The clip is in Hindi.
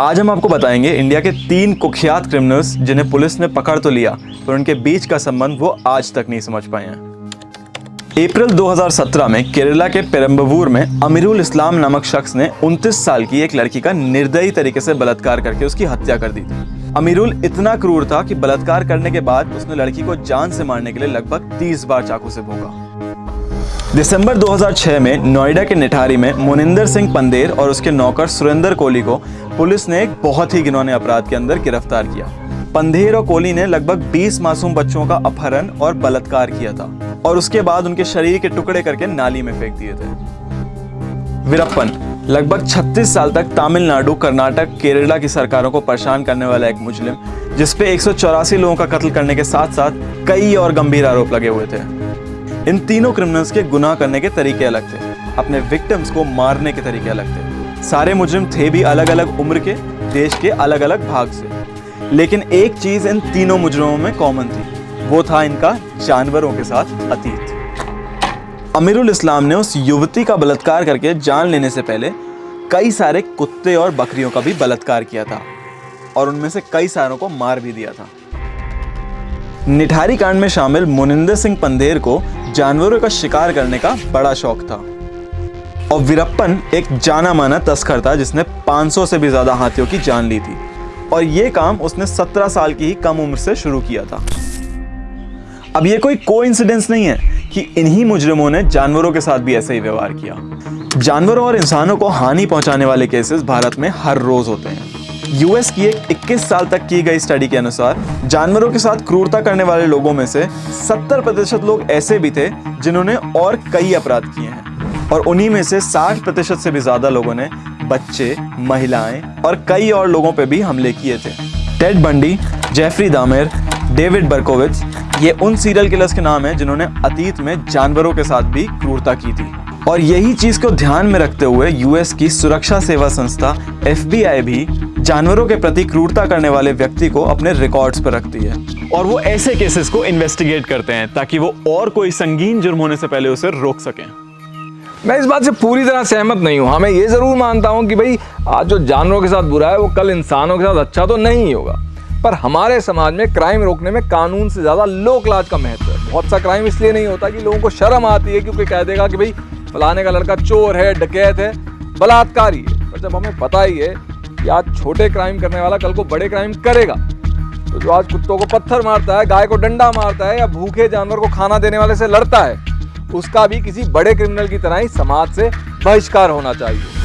आज हम आपको बताएँगे इंडिया के तीन कुख्यात क्रिमिनल्स जिन्हें पुलिस ने पकड़ तो लिया, पर उनके बीच का संबंध वो आज तक नहीं समझ पाए हैं। अप्रैल 2017 में केरला के पेरम्बवूर में अमीरुल इस्लाम नामक शख्स ने 29 साल की एक लड़की का निर्दयी तरीके से बलात्कार करके उसकी हत्या कर दी थी। अमीरुल इतना क्रूर था कि बलात्कार करने के बाद उसने लड़की को जान से मारने के लिए लगभग 30 बार चाकू से भोगा दिसंबर 2006 में नोएडा के निठारी में मोनिंदर सिंह पंदेर और उसके नौकर सुरेंद्र कोहली को पुलिस ने एक बहुत ही घिनौने अपराध के अंदर गिरफ़्तार किया। पंधेर और कोहली ने लगभग 20 मासूम बच्चों का अपहरण और बलात्कार किया था और उसके बाद उनके शरीर के टुकड़े करके नाली में फेंक दिए थे। वीरप्पन, लगभग 36 साल तक तमिलनाडु, कर्नाटक, केरला की सरकारों को परेशान करने वाला एक मुजलिम जिसपे एक सौ चौरासी लोगों का कत्ल करने के साथ साथ कई और गंभीर आरोप लगे हुए थे। इन तीनों क्रिमिनल्स के गुनाह करने के तरीके अलग थे, अपने विक्टिम्स को मारने के तरीके अलग थे। सारे मुजरिम थे भी अलग अलग उम्र के, देश के अलग अलग भाग से। लेकिन एक चीज़ इन तीनों मुजरिमों में कॉमन थी, वो था इनका जानवरों के साथ अतीत। अमीरुल इस्लाम ने उस युवती का बलात्कार करके जान लेने से पहले कई सारे कुत्ते और बकरियों का भी बलात्कार किया था, और उनमें से कई सारों को मार भी दिया था। निठारी कांड में शामिल मुनिंदर सिंह पंधेर को जानवरों का शिकार करने का बड़ा शौक था। और वीरप्पन एक जाना माना तस्कर था, जिसने 500 से भी ज़्यादा हाथियों की जान ली थी। और ये काम उसने 17 साल की ही कम उम्र से शुरू किया था। अब ये कोई को नहीं है कि इन्हीं मुजरिमों ने जानवरों के साथ भी ऐसे ही व्यवहार किया। जानवरों और इंसानों को हानि पहुँचाने वाले केसेस भारत में हर रोज होते हैं। यूएस की एक 21 साल तक की गई स्टडी के अनुसार जानवरों के साथ क्रूरता करने वाले लोगों में से 70 प्रतिशत लोग ऐसे भी थे जिन्होंने और कई अपराध किए हैं। और उन्हीं में से 60 प्रतिशत से भी ज़्यादा लोगों ने बच्चे, महिलाएँ और कई और लोगों पर भी हमले किए थे। Ted Bundy, Jeffrey Dahmer, David Berkowitz, ये उन सीरियल किलर्स के नाम हैं जिन्होंने अतीत में जानवरों के साथ भी क्रूरता की थी। और यही चीज़ को ध्यान में रखते हुए यूएस की सुरक्षा सेवा संस्था एफबीआई भी जानवरों के प्रति क्रूरता करने वाले व्यक्ति को अपने रिकॉर्ड्स पर रखती है। और वो ऐसे केसेस को इन्वेस्टिगेट करते हैं ताकि वो और कोई संगीन जुर्म होने से पहले उसे रोक सकें। मैं इस बात से पूरी तरह सहमत नहीं हूँ। हाँ मैं ये ज़रूर मानता हूँ कि भाई, आज जो जानवरों के साथ बुरा है, वो कल इंसानों के साथ अच्छा तो नहीं होगा। पर हमारे समाज में क्राइम रोकने में कानून से ज़्यादा लोक लाज का महत्व है। बहुत सा क्राइम इसलिए नहीं होता कि लोगों को शर्म आती है क्योंकि कह देगा कि भाई, फलाने का लड़का चोर है, डकैत है, बलात्कारी है। पर जब हमें पता ही है कि आज छोटे क्राइम करने वाला कल को बड़े क्राइम करेगा तो जो आज कुत्तों को पत्थर मारता है, गाय को डंडा मारता है या भूखे जानवर को खाना देने वाले से लड़ता है उसका भी किसी बड़े क्रिमिनल की तरह ही समाज से बहिष्कार होना चाहिए।